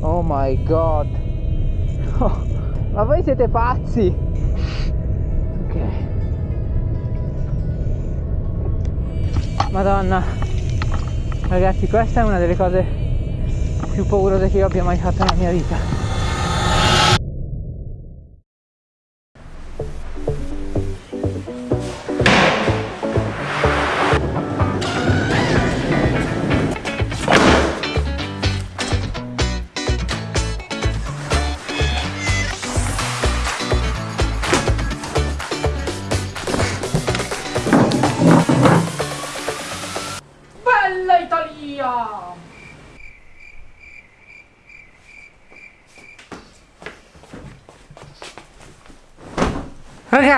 Oh my god. Oh, ma voi siete pazzi. Ok. Madonna. Ragazzi, questa è una delle cose più paurose che io abbia mai fatto nella mia vita.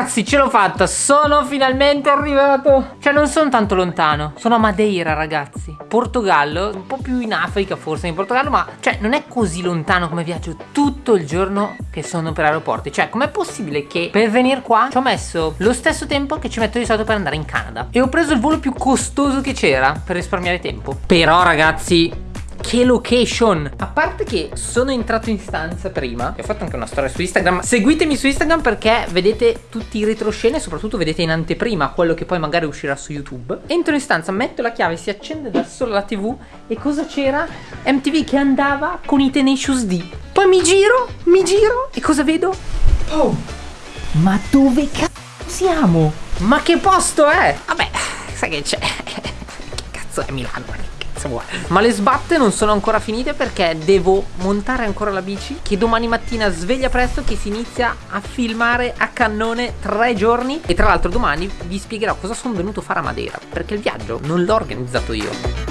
Ragazzi ce l'ho fatta. Sono finalmente arrivato. Cioè non sono tanto lontano. Sono a Madeira ragazzi. Portogallo Un po' più in Africa forse in Portogallo Ma cioè non è così lontano come viaggio Tutto il giorno che sono per aeroporti. Cioè com'è possibile che per venire qua Ci ho messo lo stesso tempo che ci metto di solito per andare in Canada? E ho preso il volo più costoso che c'era Per risparmiare tempo. Però ragazzi che location A parte che sono entrato in stanza prima E ho fatto anche una storia su Instagram Seguitemi su Instagram perché vedete tutti i retroscene soprattutto vedete in anteprima quello che poi magari uscirà su YouTube Entro in stanza, metto la chiave, si accende da sola la tv E cosa c'era? MTV che andava con i Tenacious D Poi mi giro, mi giro E cosa vedo? Oh Ma dove cazzo siamo? Ma che posto è? Vabbè, sai che c'è? che cazzo è Milano? Cazzo vuoi. Ma le sbatte non sono ancora finite perché devo montare ancora la bici Che domani mattina sveglia presto che si inizia a filmare a cannone tre giorni. E tra l'altro domani vi spiegherò cosa sono venuto a fare a Madeira Perché il viaggio non l'ho organizzato io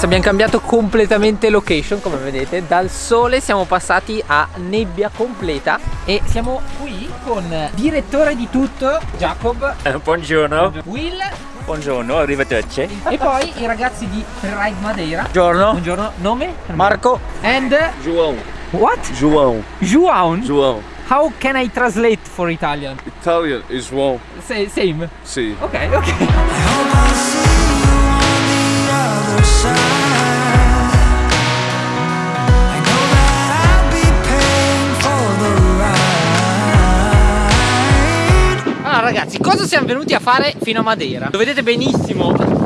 ragazzi abbiamo cambiato completamente location come vedete. Dal sole siamo passati a nebbia completa E siamo qui con direttore di tutto Jacob. Eh, Buongiorno. Will. Buongiorno, arrivederci. E poi i ragazzi di Freeride Madeira. Buongiorno. Buongiorno, nome? Marco. And? João. What? João. João? João. How can I translate for Italian? Italian is João. Same? Sì. Ok, ok cosa siamo venuti a fare fino a Madeira? Lo vedete benissimo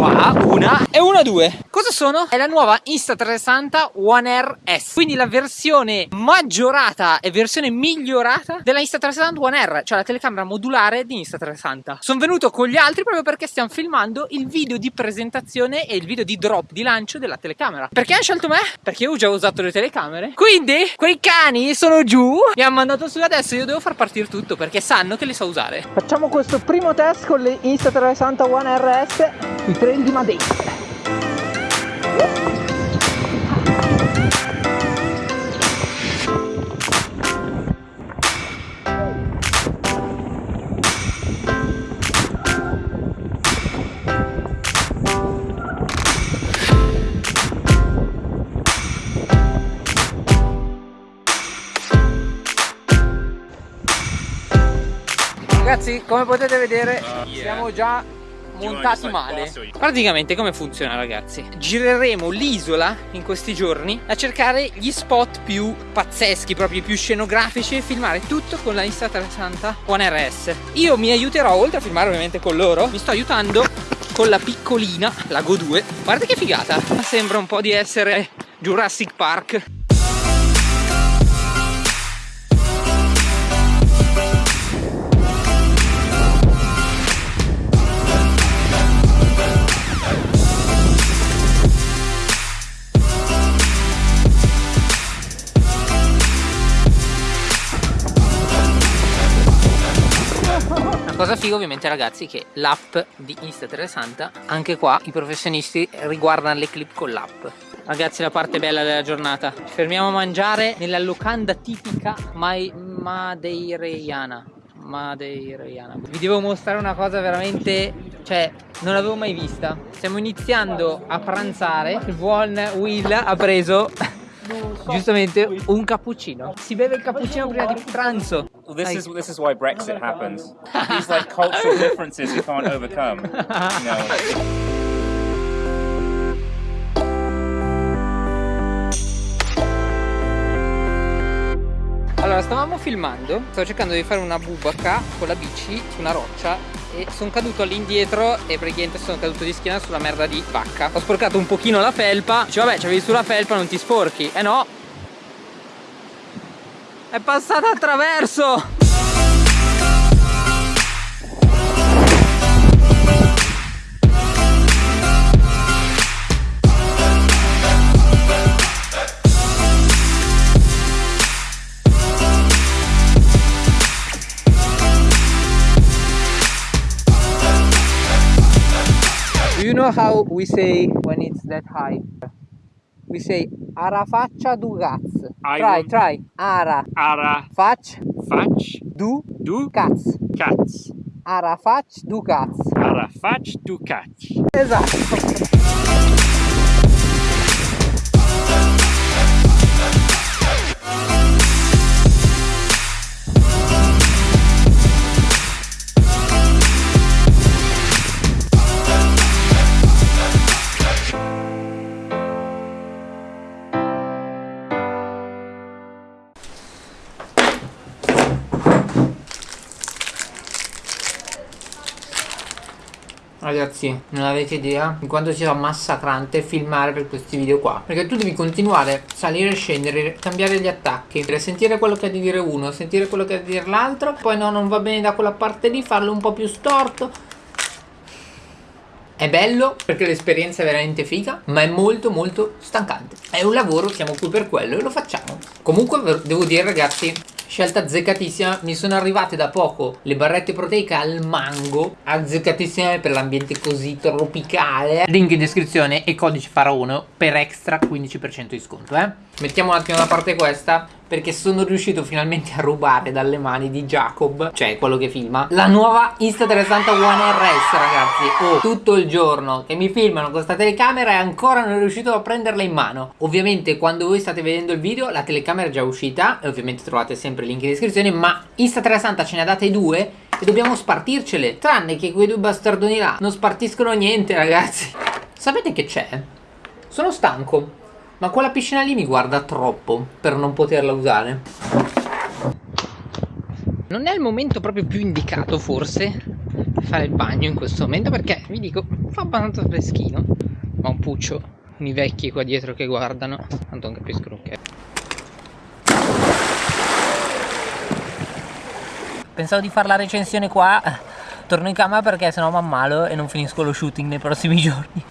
qua, una. E una due. Cosa sono? È la nuova Insta360 One R S. Quindi la versione maggiorata e versione migliorata della Insta360 One R Cioè la telecamera modulare di Insta360 Sono venuto con gli altri proprio perché stiamo filmando il video di presentazione e il video di drop di lancio della telecamera. Perché hanno scelto me? Perché io ho già usato le telecamere. Quindi quei cani sono giù. Mi hanno mandato su adesso io devo far partire tutto perché sanno che le so usare. Facciamo questo primo test con le Insta360 One RS i trail di Madeira Ragazzi come potete vedere siamo già montati male. Praticamente come funziona ragazzi? Gireremo l'isola in questi giorni a cercare gli spot più pazzeschi, proprio più scenografici e filmare tutto con la Insta360 One RS Io mi aiuterò, oltre a filmare ovviamente con loro, mi sto aiutando con la piccolina, la Go 2 Guarda che figata, sembra un po' di essere Jurassic Park Cosa figo ovviamente ragazzi che l'app di Insta360 anche qua i professionisti riguardano le clip con l'app. Ragazzi la parte bella della giornata. Ci fermiamo a mangiare nella locanda tipica mai madeireiana. Madeireiana. Vi devo mostrare una cosa veramente, cioè, non l'avevo mai vista. Stiamo iniziando a pranzare. Il buon Will ha preso giustamente un cappuccino. Si beve il cappuccino prima di pranzo. Well, this is this is why Brexit happens. These like cultural differences you can't overcome. You know. Allora, stavamo filmando, stavo cercando di fare una bubaka con la bici su una roccia e sono caduto all'indietro e praticamente sono caduto di schiena sulla merda di vacca. Ho sporcato un pochino la felpa, dice vabbè c'avevi sulla felpa non ti sporchi, eh no! È passata attraverso! you know how we say when it's that high? We say ara faccia du caz. Try, try. Ara. Ara Fac fac du du caz. cats. Ara fac du caz. Ara fac du cats. Esatto. Ragazzi, non avete idea di quanto sia massacrante filmare per questi video qua. Perché tu devi continuare, salire e scendere, cambiare gli attacchi, sentire quello che ha di dire uno, sentire quello che ha di dire l'altro, poi no, non va bene da quella parte lì, farlo un po' più storto. È bello perché l'esperienza è veramente figa, ma è molto molto stancante. È un lavoro, siamo qui per quello e lo facciamo. Comunque devo dire ragazzi, scelta azzeccatissima mi sono arrivate da poco le barrette proteiche al mango azzeccatissime per l'ambiente così tropicale. Link in descrizione e codice faraono per extra 15% di sconto eh mettiamo un attimo da parte questa perché sono riuscito finalmente a rubare dalle mani di Jacob, cioè quello che filma, la nuova Insta360 One RS ragazzi. Oh, tutto il giorno che mi filmano con questa telecamera e ancora non riuscito a prenderla in mano. Ovviamente quando voi state vedendo il video la telecamera è già uscita e ovviamente trovate sempre il link in descrizione, ma Insta360 ce ne ha date due e dobbiamo spartircele. Tranne che quei due bastardoni là non spartiscono niente ragazzi. Sapete che c'è? Sono stanco. Ma quella piscina lì mi guarda troppo per non poterla usare. Non è il momento proprio più indicato forse per fare il bagno in questo momento perché vi dico fa abbastanza freschino. Ma un puccio, i vecchi qua dietro che guardano, tanto non capiscono che. Pensavo di fare la recensione qua, torno in camera perché sennò mi ammalo e non finisco lo shooting nei prossimi giorni.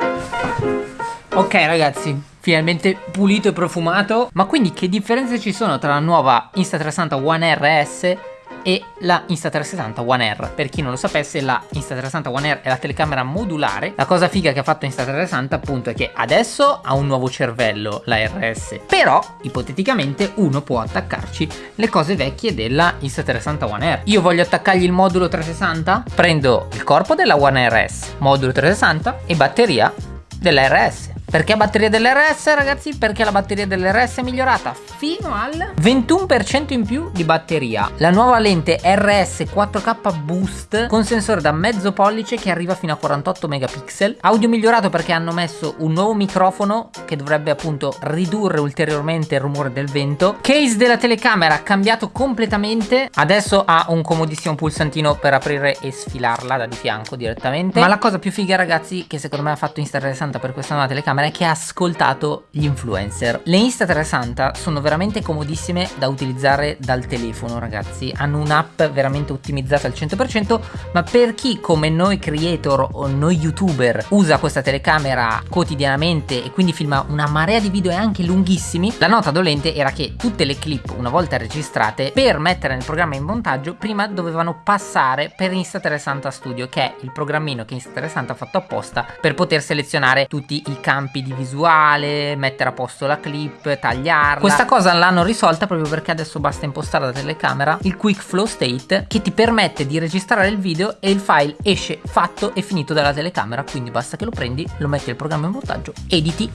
Ok ragazzi, finalmente pulito e profumato. Ma quindi che differenze ci sono tra la nuova Insta360 One RS e la Insta360 One R. Per chi non lo sapesse, la Insta360 One R è la telecamera modulare. La cosa figa che ha fatto Insta360 appunto è che adesso ha un nuovo cervello, la RS. Però, ipoteticamente, uno può attaccarci le cose vecchie della Insta360 One R. Io voglio attaccargli il modulo 360? Prendo il corpo della One RS, modulo 360 e batteria della RS perché batteria dell'RS ragazzi? Perché la batteria dell'RS è migliorata fino al 21% in più di batteria. La nuova lente RS 4K Boost con sensore da mezzo pollice che arriva fino a 48 megapixel. Audio migliorato perché hanno messo un nuovo microfono che dovrebbe appunto ridurre ulteriormente il rumore del vento. Case della telecamera cambiato completamente. Adesso ha un comodissimo pulsantino per aprire e sfilarla da di fianco direttamente. Ma la cosa più figa ragazzi che secondo me ha fatto Insta60 per questa nuova telecamera telecamera che ha ascoltato gli influencer. Le Insta360 sono veramente comodissime da utilizzare dal telefono ragazzi, hanno un'app veramente ottimizzata al 100%, ma per chi come noi creator o noi youtuber usa questa telecamera quotidianamente e quindi filma una marea di video e anche lunghissimi, la nota dolente era che tutte le clip una volta registrate per mettere nel programma in montaggio prima dovevano passare per Insta360 Studio che è il programmino che Insta360 ha fatto apposta per poter selezionare tutti i campi di visuale, mettere a posto la clip, tagliarla. Questa cosa l'hanno risolta proprio perché adesso basta impostare la telecamera il Quick Flow State che ti permette di registrare il video e il file esce fatto e finito dalla telecamera quindi basta che lo prendi, lo metti nel programma in montaggio, editi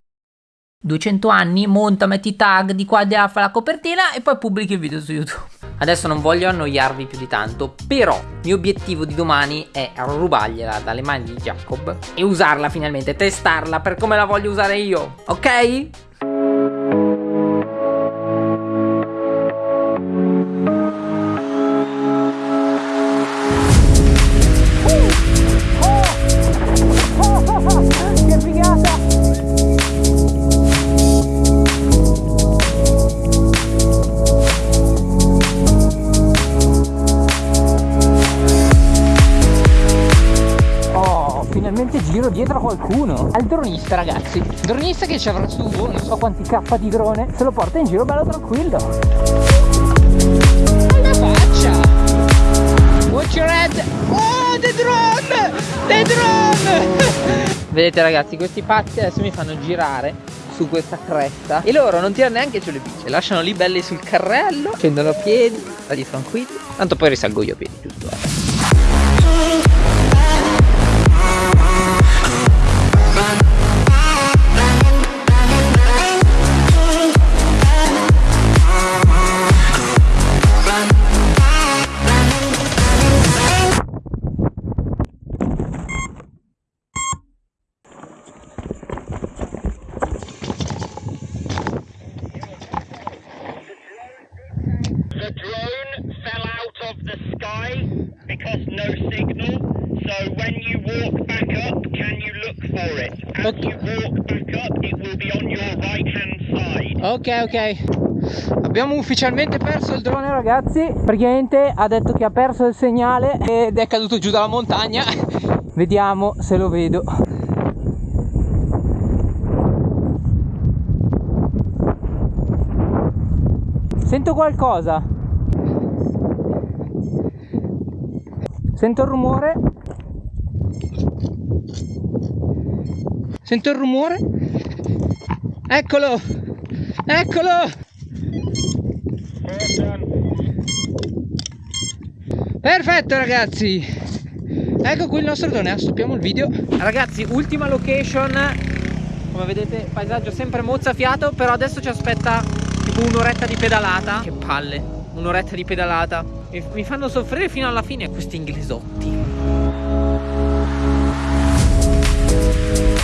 200 anni, monta, metti tag di qua di là, fa la copertina e poi pubblichi il video su YouTube. Adesso non voglio annoiarvi più di tanto, però il mio obiettivo di domani è rubargliela dalle mani di Jacob e usarla finalmente, testarla per come la voglio usare io, ok? Qualcuno Al dronista ragazzi. Dronista che ci avrà su non so quanti K di drone Se lo porta in giro bello tranquillo. Alla faccia? Watch your head. Oh the drone! The drone! Vedete ragazzi questi pazzi adesso mi fanno girare su questa cresta e loro non tirano neanche sulle bici lasciano lì belli sul carrello scendono a piedi sali tranquilli tanto poi risalgo io a piedi giusto Ok, ok. Abbiamo ufficialmente perso il drone ragazzi. Praticamente ha detto che ha perso il segnale Ed è caduto giù dalla montagna. Vediamo se lo vedo. Sento qualcosa. Sento il rumore. Sento il rumore. Eccolo Eccolo! Perfetto ragazzi! Ecco qui il nostro drone, stoppiamo il video. Ragazzi, ultima location. Come vedete, paesaggio sempre mozzafiato, però adesso ci aspetta tipo un'oretta di pedalata. Che palle, un'oretta di pedalata. Mi fanno soffrire fino alla fine questi inglesotti.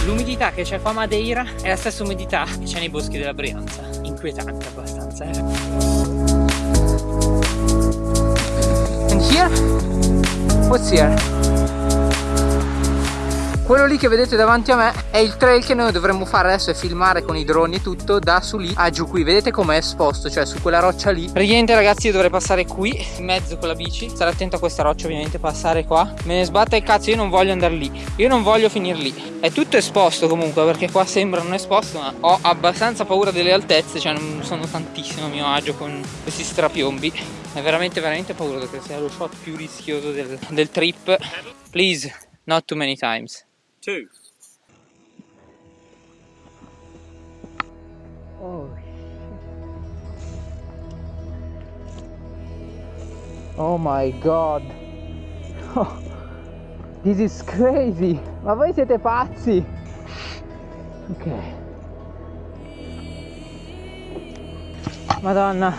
L'umidità che c'è qua a Madeira è la stessa umidità che c'è nei boschi della Brianza. Inquietante abbastanza, eh. And here? What's here? Quello lì che vedete davanti a me è il trail che noi dovremmo fare adesso e filmare con i droni e tutto da su lì a giù qui. Vedete com'è esposto, cioè su quella roccia lì. Praticamente ragazzi io dovrei passare qui in mezzo con la bici. Stare attento a questa roccia ovviamente, passare qua. Me ne sbatte il cazzo, io non voglio andare lì. Io non voglio finire lì. È tutto esposto comunque perché qua sembra non esposto ma ho abbastanza paura delle altezze, cioè non sono tantissimo a mio agio con questi strapiombi. È veramente veramente paura perché sia lo shot più rischioso del, del trip. Please, not too many times. Two. Oh Oh my god. Oh, this is crazy. Ma voi siete pazzi? Ok. Madonna.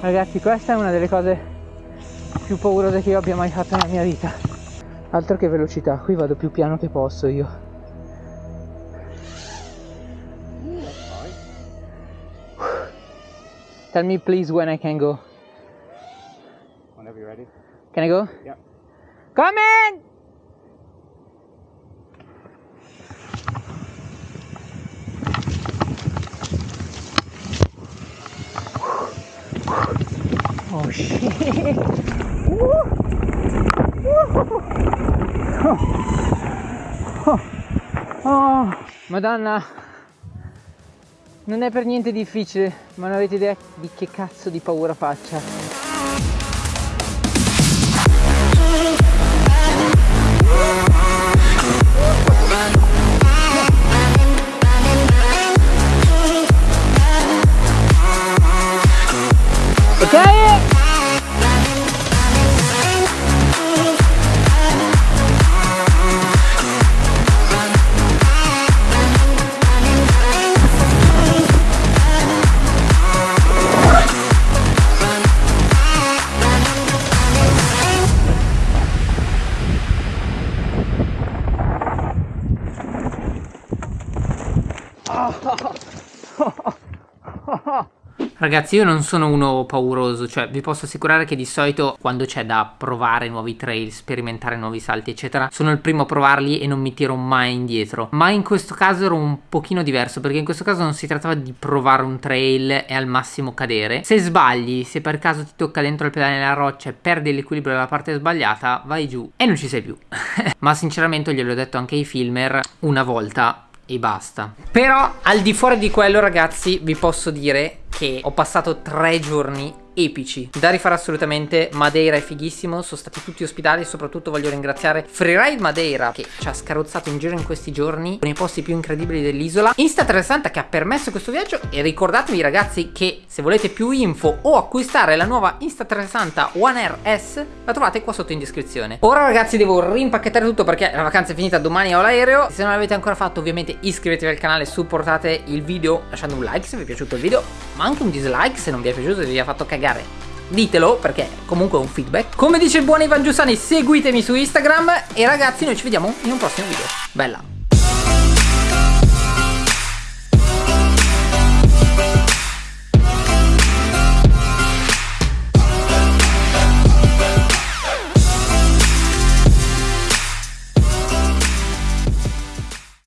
Ragazzi, questa è una delle cose più paurose che io abbia mai fatto nella mia vita altro che velocità qui vado più piano che posso io. Tell me please when I can go. Whenever you're ready. Can I go? yeah. Come in! Oh shit. Oh. Oh. Oh. Madonna. Non è per niente difficile, ma non avete idea di che cazzo di paura faccia. Ragazzi io non sono uno pauroso, cioè vi posso assicurare che di solito quando c'è da provare nuovi trail, sperimentare nuovi salti eccetera, sono il primo a provarli e non mi tiro mai indietro. Ma in questo caso ero un pochino diverso perché in questo caso non si trattava di provare un trail e al massimo cadere. Se sbagli, se per caso ti tocca dentro il pedale nella roccia e perdi l'equilibrio dalla parte sbagliata, vai giù e non ci sei più. Ma sinceramente gliel'ho detto anche ai filmer una volta e basta. Però al di fuori di quello ragazzi vi posso dire che ho passato tre giorni epici. Da rifare assolutamente Madeira è fighissimo sono stati tutti ospitali soprattutto voglio ringraziare Freeride Madeira che ci ha scarrozzato in giro in questi giorni nei posti più incredibili dell'isola. Insta360 che ha permesso questo viaggio e ricordatevi ragazzi che se volete più info o acquistare la nuova Insta360 One R S la trovate qua sotto in descrizione. Ora ragazzi devo rimpacchettare tutto perché la vacanza è finita domani ho l'aereo. Se non l'avete ancora fatto ovviamente iscrivetevi al canale supportate il video lasciando un like se vi è piaciuto il video ma anche un dislike se non vi è piaciuto e vi ha fatto cagare ditelo perché comunque è un feedback. Come dice il buon Ivan Giussani seguitemi su Instagram. E ragazzi noi ci vediamo in un prossimo video. Bella